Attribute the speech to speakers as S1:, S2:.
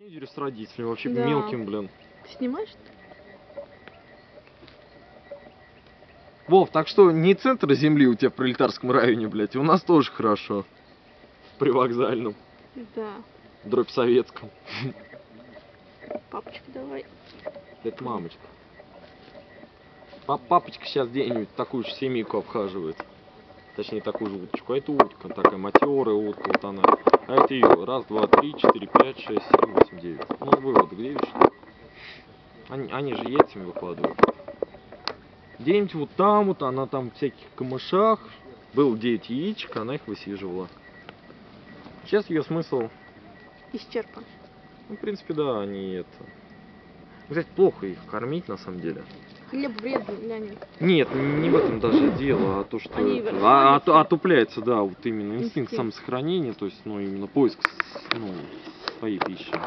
S1: Тинейджеры с родителями, вообще
S2: Да.
S1: мелким, блин.
S2: Ты снимаешь?
S1: Вов, так что не центр земли у тебя в пролетарском районе, блядь, и у нас тоже хорошо. При вокзальном,
S2: Да.
S1: дробь советском.
S2: Папочка, давай.
S1: Это мамочка. Пап- папочка сейчас где-нибудь такую же семейку обхаживает. Точнее, такую же уточку. А это утка, такая матерая утка, вот она. Это ее. Раз, два, три, четыре, пять, шесть, семь, восемь, девять. Ну, выводы где видишь? Они, они же яйцами выкладывают. Где-нибудь вот там вот, она там в всяких камышах. Было 9 яичек, она их высиживала. Сейчас ее смысл
S2: Исчерпан.
S1: ну, в принципе, да, они это... Кстати, плохо их кормить, на самом деле.
S2: Хлеб вредный для них.
S1: Нет, не в этом даже дело, а то, что...
S2: Они
S1: это-
S2: расслабятся.
S1: а, оту- отупляется, да, вот именно инстинкт
S2: Инстинкт.
S1: самосохранения, то есть, ну, именно поиск, ну, своей пищи.